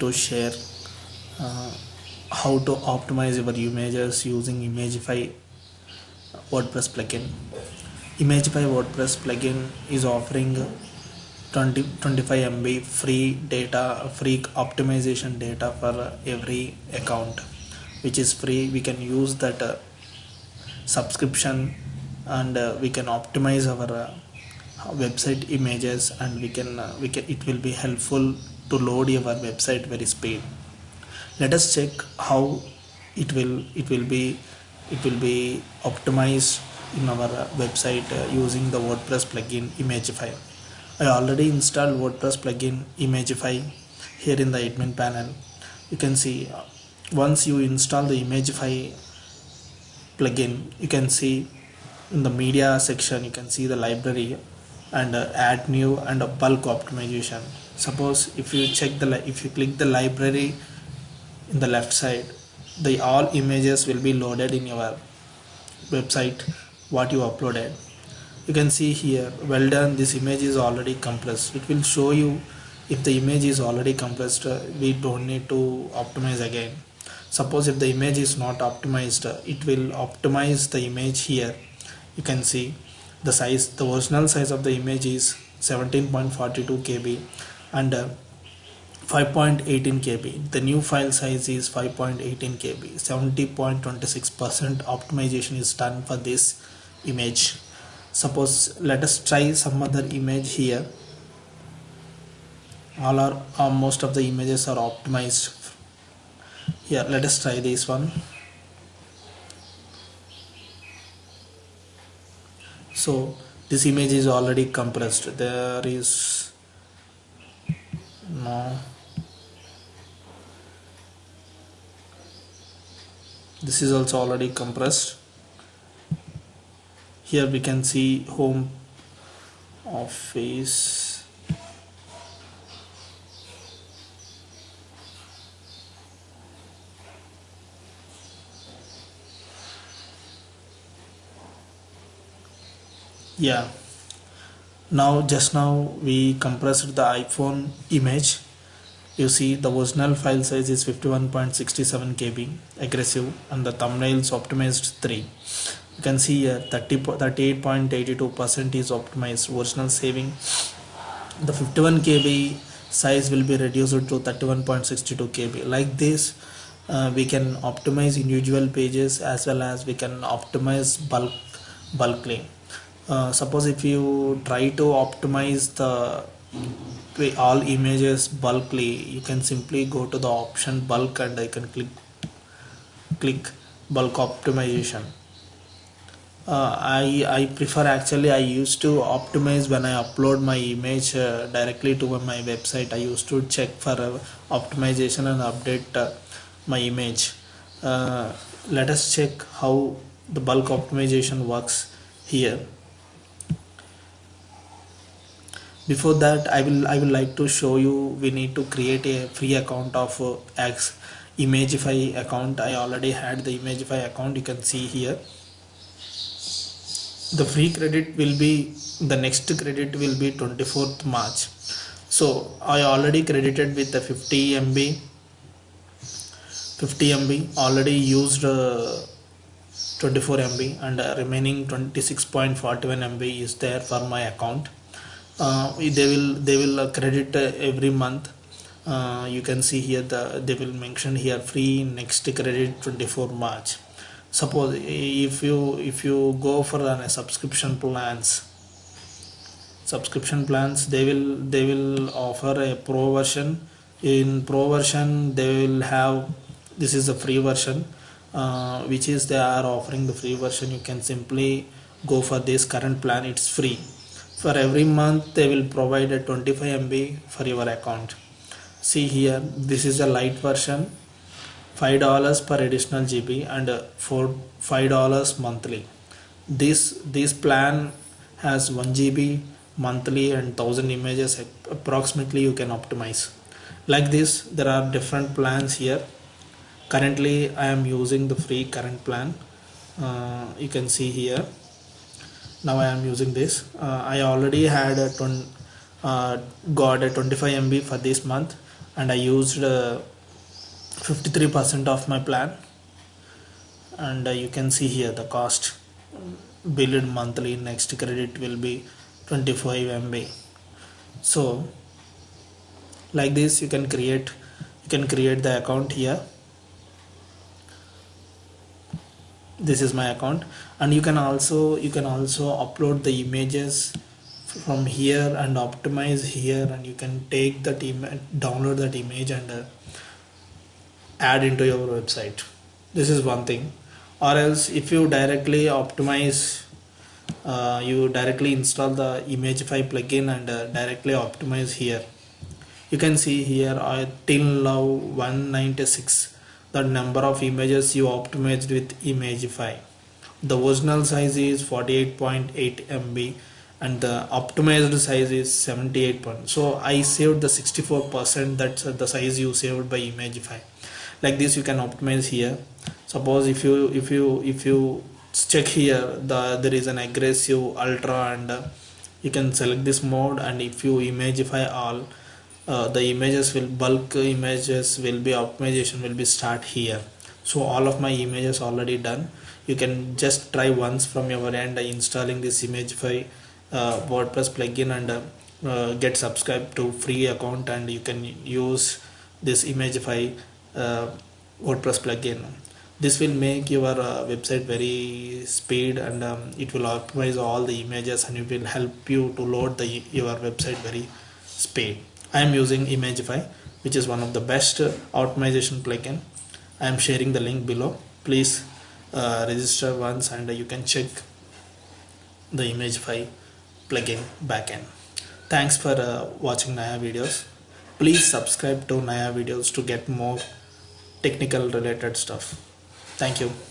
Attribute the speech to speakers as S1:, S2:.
S1: to share uh, how to optimize your images using Imagify WordPress plugin. Imagify WordPress plugin is offering 20 25 MB free data, free optimization data for every account, which is free. We can use that uh, subscription and uh, we can optimize our uh, website images and we can uh, we can it will be helpful to load your website very speed. Let us check how it will it will be it will be optimized in our uh, website uh, using the wordpress plugin imagify. I already installed wordpress plugin imagify here in the admin panel. You can see uh, once you install the imagify plugin you can see in the media section you can see the library and uh, add new and a bulk optimization. Suppose if you check the if you click the library in the left side the all images will be loaded in your website what you uploaded. You can see here well done this image is already compressed. It will show you if the image is already compressed uh, we don't need to optimize again. Suppose if the image is not optimized uh, it will optimize the image here. You can see the size the original size of the image is 17.42 kb and uh, 5.18 kb the new file size is 5.18 kb 70.26 percent optimization is done for this image. Suppose let us try some other image here. All are uh, most of the images are optimized. Here let us try this one so this image is already compressed. There is no this is also already compressed. Here we can see home office yeah. Now just now we compressed the iphone image. You see the original file size is 51.67 kb aggressive and the thumbnails optimized 3 you can see here 30 38.82 percent is optimized. Original saving the 51 kb size will be reduced to 31.62 kb like this uh, we can optimize individual pages as well as we can optimize bulk bulkly uh, suppose if you try to optimize the all images bulkly you can simply go to the option bulk and I can click click bulk optimization. Uh, I, I prefer actually I used to optimize when I upload my image uh, directly to my website. I used to check for uh, optimization and update uh, my image. Uh, let us check how the bulk optimization works here before that I will I will like to show you we need to create a free account of uh, X. Imagify account. I already had the Imagify account you can see here. The free credit will be the next credit will be 24th March. So I already credited with the 50 MB 50 MB already used uh, 24 MB and uh, remaining 26.41 MB is there for my account uh, they will they will credit uh, every month. Uh, you can see here the they will mention here free next credit 24 March. Suppose if you if you go for a subscription plans subscription plans they will they will offer a pro version. In pro version they will have this is a free version uh, which is they are offering the free version. You can simply go for this current plan it's free for every month they will provide a 25 MB for your account. See here this is a light version. Five dollars per additional GB and for five dollars monthly. This this plan has 1 GB monthly and 1000 images approximately you can optimize. Like this there are different plans here. Currently I am using the free current plan. Uh, you can see here now I am using this. Uh, I already had a uh, got a 25 MB for this month and I used uh, 53% of my plan. And uh, you can see here the cost. Billed monthly next credit will be 25 MB so like this you can create you can create the account here this is my account. And you can also you can also upload the images from here and optimize here and you can take that image download that image and uh, add into your website. This is one thing. Or else if you directly optimize uh, you directly install the imagify plugin and uh, directly optimize here. You can see here I till now 196 the number of images you optimized with imagify the original size is 48.8 MB and the optimized size is 78 point so I saved the 64 percent that's the size you saved by imagify like this you can optimize here. Suppose if you if you if you check here the there is an aggressive ultra and uh, you can select this mode and if you imagify all uh, the images will bulk images will be optimization will be start here. So all of my images already done. You can just try once from your end installing this imagify uh, wordpress plugin and uh, uh, get subscribed to free account and you can use this imagify uh, wordpress plugin. This will make your uh, website very speed and um, it will optimize all the images and it will help you to load the your website very speed i am using imagify which is one of the best uh, optimization plugin. I am sharing the link below. Please uh, register once and you can check the imagify plugin backend thanks for uh, watching naya videos. Please subscribe to naya videos to get more technical related stuff. Thank you